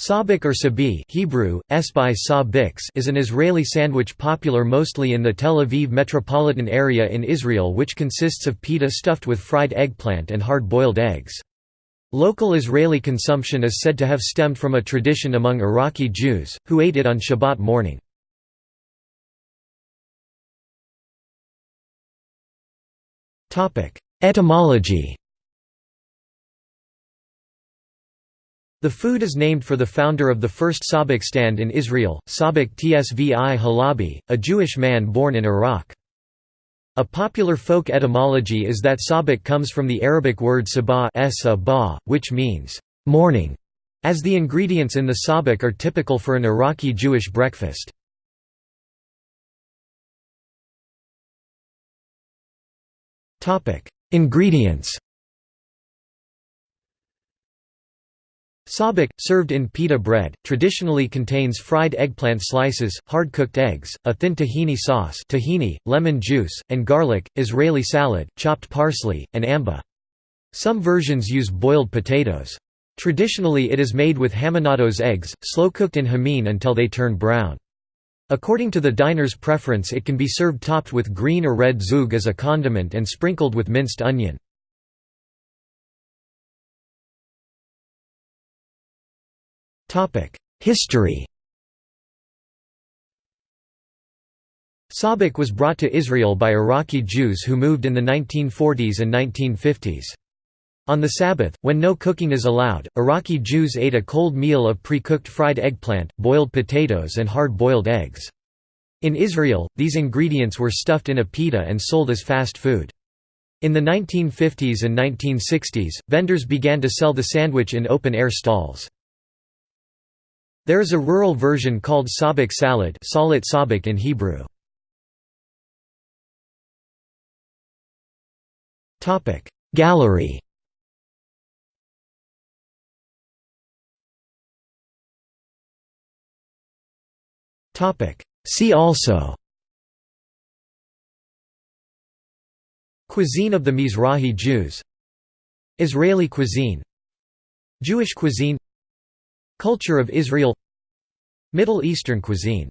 Sabich or sabi Hebrew, esbai sa is an Israeli sandwich popular mostly in the Tel Aviv metropolitan area in Israel which consists of pita stuffed with fried eggplant and hard-boiled eggs. Local Israeli consumption is said to have stemmed from a tradition among Iraqi Jews, who ate it on Shabbat morning. Etymology The food is named for the founder of the first sabich stand in Israel, Sabich Tsvi Halabi, a Jewish man born in Iraq. A popular folk etymology is that sabich comes from the Arabic word sabah which means morning, as the ingredients in the sabich are typical for an Iraqi Jewish breakfast. Ingredients Sabich, served in pita bread, traditionally contains fried eggplant slices, hard-cooked eggs, a thin tahini sauce tahini, lemon juice, and garlic, Israeli salad, chopped parsley, and amba. Some versions use boiled potatoes. Traditionally it is made with haminados eggs, slow-cooked in hamin until they turn brown. According to the diner's preference it can be served topped with green or red zhug as a condiment and sprinkled with minced onion. History Sabich was brought to Israel by Iraqi Jews who moved in the 1940s and 1950s. On the Sabbath, when no cooking is allowed, Iraqi Jews ate a cold meal of pre-cooked fried eggplant, boiled potatoes and hard-boiled eggs. In Israel, these ingredients were stuffed in a pita and sold as fast food. In the 1950s and 1960s, vendors began to sell the sandwich in open-air stalls. There is a rural version called sabich salad salat sabich in Hebrew. Gallery. See also. Cuisine of the Mizrahi Jews. Israeli cuisine. Jewish cuisine Culture of Israel. Middle Eastern cuisine